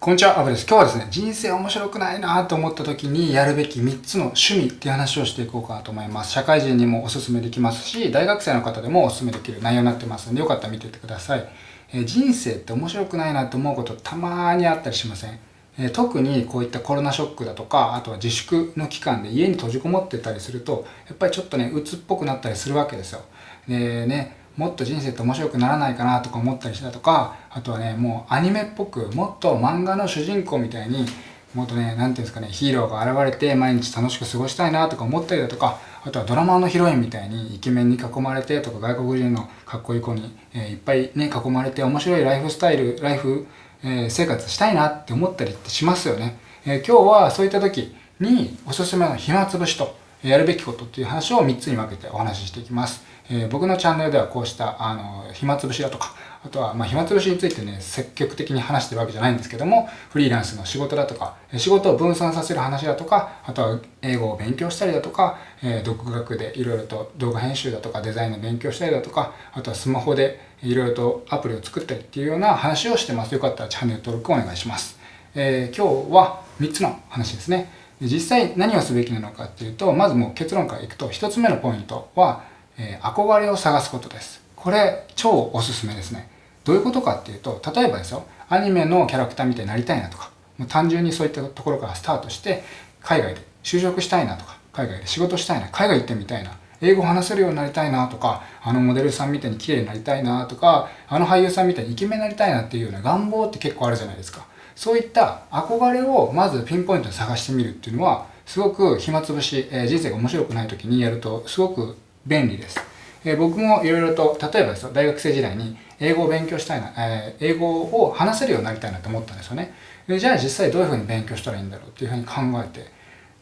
こんにちは、アブです。今日はですね、人生面白くないなと思った時にやるべき3つの趣味っていう話をしていこうかなと思います。社会人にもおすすめできますし、大学生の方でもおすすめできる内容になってますんで、よかったら見ててください。えー、人生って面白くないなと思うことたまにあったりしません、えー、特にこういったコロナショックだとか、あとは自粛の期間で家に閉じこもってたりすると、やっぱりちょっとね、鬱っぽくなったりするわけですよ。でね、もっと人生って面白くならないかなとか思ったりしたとかあとはねもうアニメっぽくもっと漫画の主人公みたいにもっとね何て言うんですかねヒーローが現れて毎日楽しく過ごしたいなとか思ったりだとかあとはドラマのヒロインみたいにイケメンに囲まれてとか外国人のかっこいい子に、えー、いっぱいね囲まれて面白いライフスタイルライフ、えー、生活したいなって思ったりってしますよね、えー、今日はそういった時におすすめの暇つぶしとやるべきことっていう話を3つに分けてお話ししていきます。えー、僕のチャンネルではこうしたあの暇つぶしだとか、あとはまあ暇つぶしについてね、積極的に話してるわけじゃないんですけども、フリーランスの仕事だとか、仕事を分散させる話だとか、あとは英語を勉強したりだとか、えー、独学でいろいろと動画編集だとかデザインの勉強したりだとか、あとはスマホでいろいろとアプリを作ったりっていうような話をしてます。よかったらチャンネル登録お願いします。えー、今日は3つの話ですね。実際何をすべきなのかっていうと、まずもう結論からいくと、1つ目のポイントは、えー、憧れを探すことです。これ、超おすすめですね。どういうことかっていうと、例えばですよ、アニメのキャラクターみたいになりたいなとか、もう単純にそういったところからスタートして、海外で就職したいなとか、海外で仕事したいな、海外行ってみたいな、英語話せるようになりたいなとか、あのモデルさんみたいに綺麗になりたいなとか、あの俳優さんみたいにイケメンになりたいなっていうような願望って結構あるじゃないですか。そういった憧れをまずピンポイントで探してみるっていうのは、すごく暇つぶし、えー、人生が面白くない時にやるとすごく便利です。えー、僕もいろいろと、例えばですよ、大学生時代に英語を勉強したいな、えー、英語を話せるようになりたいなと思ったんですよね。でじゃあ実際どういうふうに勉強したらいいんだろうっていうふうに考えて、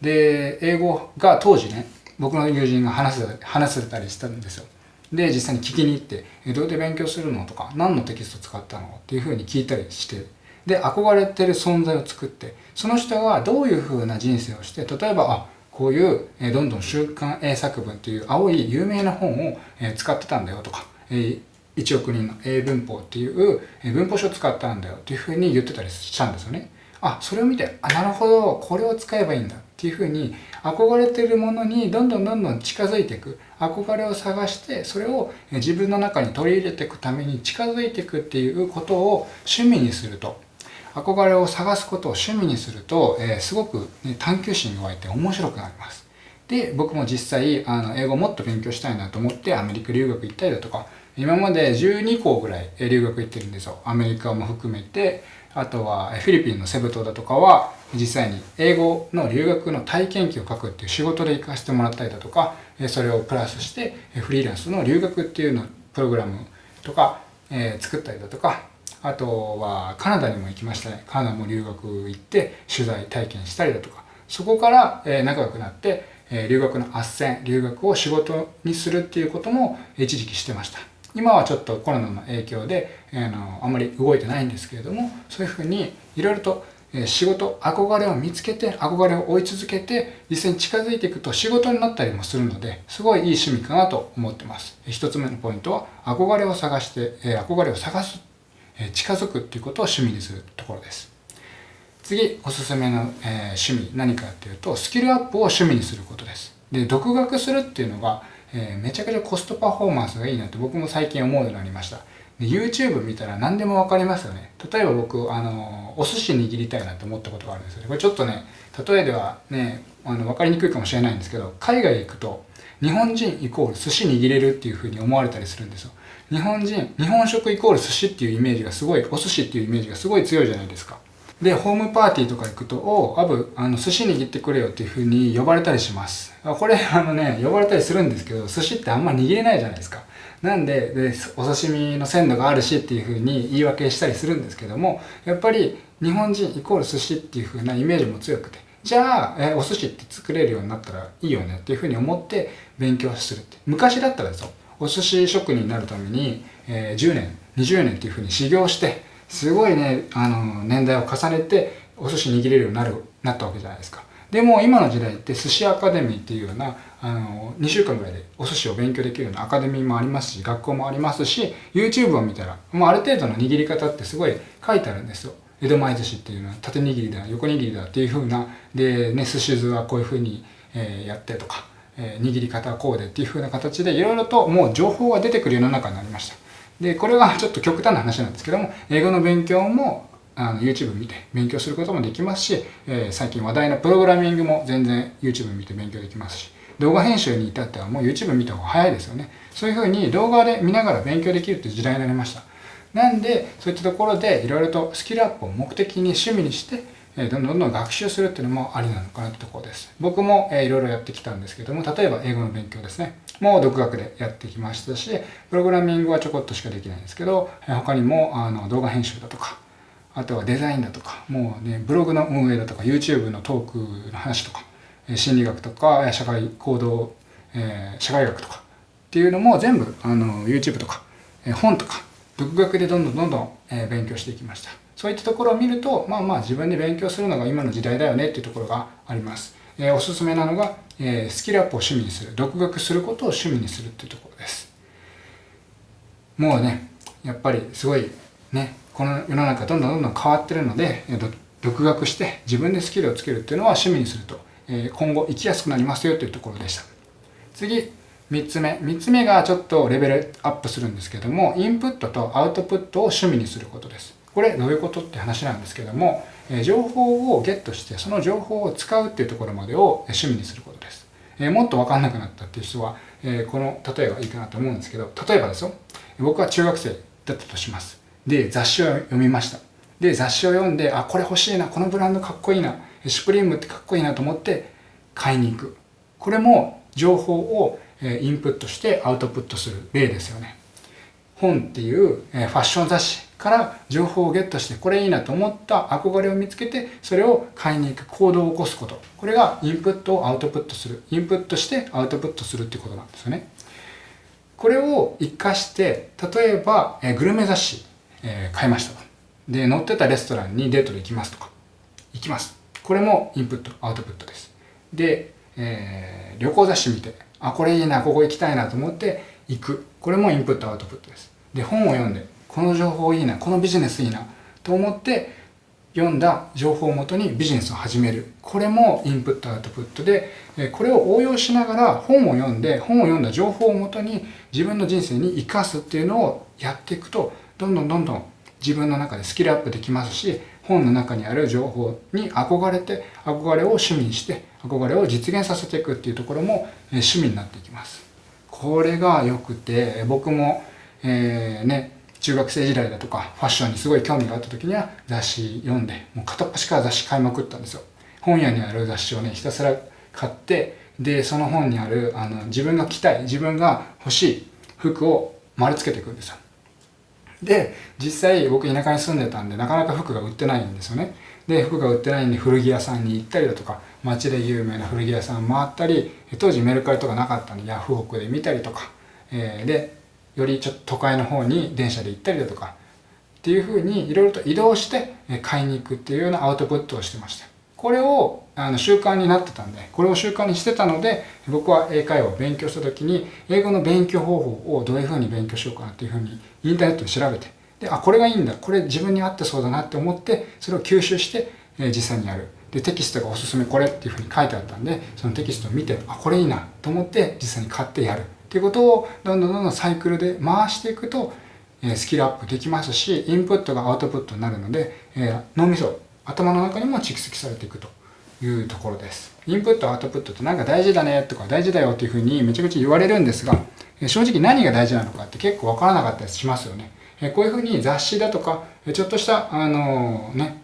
で、英語が当時ね、僕の友人が話せ話せたりしたんですよ。で、実際に聞きに行って、えどうやって勉強するのとか、何のテキスト使ったのっていうふうに聞いたりして、で、憧れてる存在を作って、その人がどういうふうな人生をして、例えば、あ、こういう、えどんどん週刊英作文という青い有名な本を、え使ってたんだよとか、え1億人の英文法っていう文法書を使ったんだよっていうふうに言ってたりしたんですよね。あ、それを見て、あ、なるほど、これを使えばいいんだっていうふうに憧れてるものにどんどんどんどん近づいていく。憧れを探して、それを自分の中に取り入れていくために近づいていくっていうことを趣味にすると。憧れを探すことを趣味にすると、えー、すごく、ね、探求心が湧いて面白くなります。で、僕も実際、あの、英語もっと勉強したいなと思ってアメリカ留学行ったりだとか、今まで12校ぐらい留学行ってるんですよ。アメリカも含めて、あとはフィリピンのセブ島だとかは、実際に英語の留学の体験記を書くっていう仕事で行かせてもらったりだとか、それをプラスしてフリーランスの留学っていうのプログラムとか、えー、作ったりだとか、あとはカナダにも行きましたね。カナダも留学行って取材体験したりだとか、そこから仲良くなって、留学の斡旋、留学を仕事にするっていうことも一時期してました。今はちょっとコロナの影響で、あのあんまり動いてないんですけれども、そういうふうにいろいろと仕事、憧れを見つけて、憧れを追い続けて、実際に近づいていくと仕事になったりもするので、すごいいい趣味かなと思ってます。一つ目のポイントは、憧れを探して、憧れを探す近づくっていうことを趣味にするところです。次、おすすめの、えー、趣味何かっていうと、スキルアップを趣味にすることです。で、独学するっていうのが、えー、めちゃくちゃコストパフォーマンスがいいなって僕も最近思うようになりました。で YouTube 見たら何でもわかりますよね。例えば僕、あの、お寿司握りたいなって思ったことがあるんですよね。これちょっとね、例えではね、あの、わかりにくいかもしれないんですけど、海外行くと、日本人イコール寿司握れるっていうふうに思われたりするんですよ。日本人、日本食イコール寿司っていうイメージがすごい、お寿司っていうイメージがすごい強いじゃないですか。で、ホームパーティーとか行くと、おうアブ、あの、寿司握ってくれよっていう風に呼ばれたりします。これ、あのね、呼ばれたりするんですけど、寿司ってあんま握れないじゃないですか。なんでで、お刺身の鮮度があるしっていう風に言い訳したりするんですけども、やっぱり日本人イコール寿司っていう風なイメージも強くて、じゃあ、えお寿司って作れるようになったらいいよねっていう風に思って勉強するって。昔だったらですよ、お寿司職人になるために、えー、10年20年っていうふうに修行してすごいねあの年代を重ねてお寿司握れるようになるなったわけじゃないですか。でも今の時代って寿司アカデミーっていうようなあの2週間ぐらいでお寿司を勉強できるようなアカデミーもありますし学校もありますし YouTube を見たらもうある程度の握り方ってすごい書いてあるんですよ。江戸前寿司っていうのは縦握りだ横握りだっていう風なでね寿司酢はこういう風に、え、やってとか、え、握り方はこうでっていう風な形でいろいろともう情報が出てくる世の中になりました。でこれは ちょっと極端な話なんですけども英語の勉強もあの YouTube 見て勉強することもできますし、えー、最近話題のプログラミングも全然 YouTube 見て勉強できますし動画編集に至ってはもう YouTube 見た方が早いですよね。そういうふうに動画で見ながら勉強できるっていう時代になりました。なんでそういったところでいろいろとスキルアップを目的に趣味にしてどんどんどん学習するっていうのもありなのかなってところです。僕も、いろいろやってきたんですけども、例えば英語の勉強ですね。もう独学でやってきましたし、プログラミングはちょこっとしかできないんですけど、他にもあの動画編集だとか、あとはデザインだとか、もうね、ブログの運営だとか、YouTube のトークの話とか、心理学とか、社会行動、え、社会学とかっていうのも全部あの YouTube とか、本とか、独学でどんどんどんどん、え勉強していきました。そういったところを見ると、まあまあ自分で勉強するのが今の時代だよねっていうところがあります。え、おすすめなのが、え、スキルアップを趣味にする。独学することを趣味にするっていうところです。もうね、やっぱりすごいね、この世の中どんどんどんどん変わってるので、独学して自分でスキルをつけるっていうのは趣味にすると、え、今後生きやすくなりますよというところでした。次、3つ目。3つ目がちょっとレベルアップするんですけども、インプットとアウトプットを趣味にすることです。これどういうことって話なんですけども、え情報をゲットしてその情報を使うっていうところまでを趣味にすることです。えもっと分かんなくなったっていう人は、えこの例えばいいかなと思うんですけど例えばですよ僕は中学生だったとします。で雑誌を読みました。で雑誌を読んであこれ欲しいなこのブランドかっこいいなシュプリームってかっこいいなと思って買いに行くこれも情報をインプットしてアウトプットする例ですよね。本っていうファッション雑誌から情報をゲットしてこれいいなと思った憧れを見つけてそれを買いに行く行動を起こすこと。これがインプットをアウトプットする。インプットしてアウトプットするっていうことなんですよね。これを活かして例えば、えグルメ雑誌、え、買いましたと。で載ってたレストランにデートで行きますとか。行きます。これもインプットアウトプットです。で、えー、旅行雑誌見てあこれいいなここ行きたいなと思って行く。これもインプットアウトプットです。で本を読んでこの情報いいなこのビジネスいいなと思って読んだ情報をもとにビジネスを始める。これもインプットアウトプットでこれを応用しながら本を読んで本を読んだ情報をもとに自分の人生に生かすっていうのをやっていくとどんどんどんどん自分の中でスキルアップできますし本の中にある情報に憧れて憧れを趣味にして憧れを実現させていくっていうところも趣味になっていきます。これが良くて僕もえー、ね中学生時代だとかファッションにすごい興味があった時には雑誌読んでもう片っ端から雑誌買いまくったんですよ。本屋にある雑誌をねひたすら買ってでその本にあるあの自分が着たい自分が欲しい服を丸つけていくんですよ。で実際僕田舎に住んでたんでなかなか服が売ってないんですよね。で服が売ってないんで古着屋さんに行ったりだとか街で有名な古着屋さん回ったり当時メルカリとかなかったんでヤフオクで見たりとか、えー、でよりちょっと都会の方に電車で行ったりだとかっていうふうにいろいろと移動して買いに行くっていうようなアウトプットをしてました。これをあの習慣になってたんでこれを習慣にしてたので僕は英会話を勉強した時に英語の勉強方法をどういうふうに勉強しようかなっていうふうにインターネットで調べてであこれがいいんだこれ自分に合ってそうだなって思ってそれを吸収して、え実際にやる。でテキストがおすすめこれっていうふうに書いてあったんでそのテキストを見てあこれいいなと思って実際に買ってやる。っていうことをどんどんどんどんサイクルで回していくと、えスキルアップできますしインプットがアウトプットになるので、え脳みそ頭の中にも蓄積されていくというところです。インプットアウトプットってなんか大事だねとか大事だよっていうふうにめちゃくちゃ言われるんですが正直何が大事なのかって結構わからなかったりしますよね。こういうふうに雑誌だとかちょっとしたあのね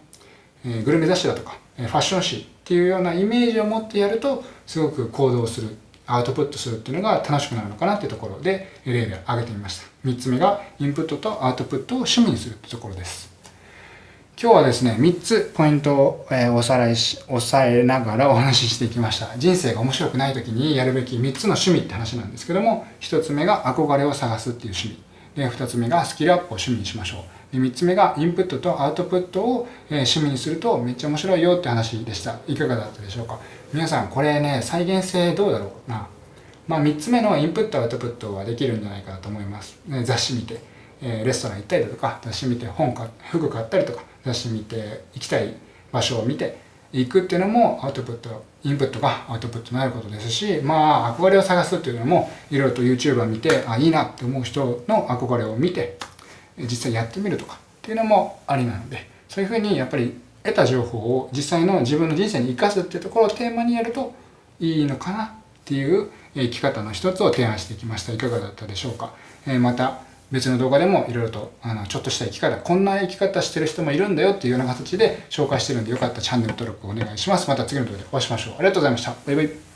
グルメ雑誌だとかファッション誌っていうようなイメージを持ってやるとすごく行動するアウトプットするっていうのが楽しくなるのかなっていうところで例で挙げてみました。3つ目がインプットとアウトプットを趣味にするってところです。今日はですね3つポイントを、おさらいし押さえながら お話ししていきました。人生が面白くない時にやるべき3つの趣味って話なんですけども1つ目が憧れを探すっていう趣味。で2つ目がスキルアップを趣味にしましょう。で3つ目がインプットとアウトプットを、え趣味にするとめっちゃ面白いよって話でした。いかがだったでしょうか？皆さんこれね再現性どうだろう？なまあ3つ目のインプットアウトプットはできるんじゃないかなと思います、ね、雑誌見て、え、レストラン行ったりだとか雑誌見て本か服買ったりとか出してみて行きたい場所を見ていくっていうのもアウトプットインプットがアウトプットになることですしまあ憧れを探すっていうのもいろいろと YouTuber 見てあいいなって思う人の憧れを見て実際やってみるとかっていうのもありなのでそういうふうにやっぱり得た情報を実際の自分の人生に生かすっていうところをテーマにやるといいのかなっていう生き方の一つを提案してきました。いかがだったでしょうか、えまた別の動画でもいろいろとあのちょっとした生き方こんな生き方してる人もいるんだよっていうような形で紹介してるんでよかったらチャンネル登録お願いします。また次の動画でお会いしましょう。ありがとうございました。バイバイ。